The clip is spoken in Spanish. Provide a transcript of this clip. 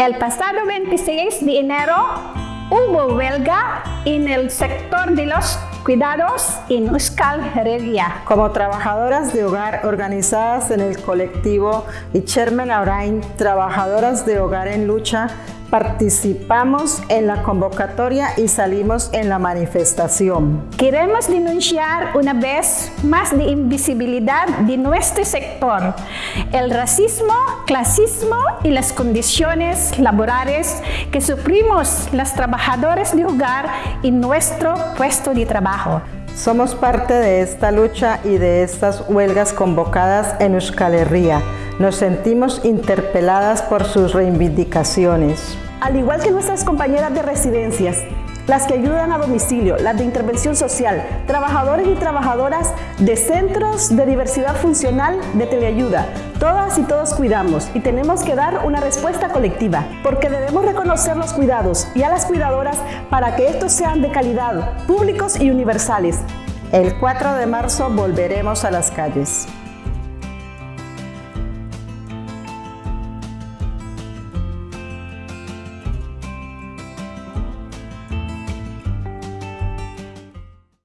El pasado 26 de enero hubo huelga en el sector de los cuidados en Euskal Herria. Como trabajadoras de hogar organizadas en el colectivo Ichermen Aurain, Trabajadoras de Hogar en Lucha, participamos en la convocatoria y salimos en la manifestación. Queremos denunciar una vez más la invisibilidad de nuestro sector, el racismo, clasismo y las condiciones laborales que sufrimos las trabajadoras de hogar en nuestro puesto de trabajo. Somos parte de esta lucha y de estas huelgas convocadas en Euskal Herria. Nos sentimos interpeladas por sus reivindicaciones. Al igual que nuestras compañeras de residencias, las que ayudan a domicilio, las de intervención social, trabajadores y trabajadoras de centros de diversidad funcional de teleayuda. Todas y todos cuidamos y tenemos que dar una respuesta colectiva, porque debemos reconocer los cuidados y a las cuidadoras para que estos sean de calidad, públicos y universales. El 4 de marzo volveremos a las calles.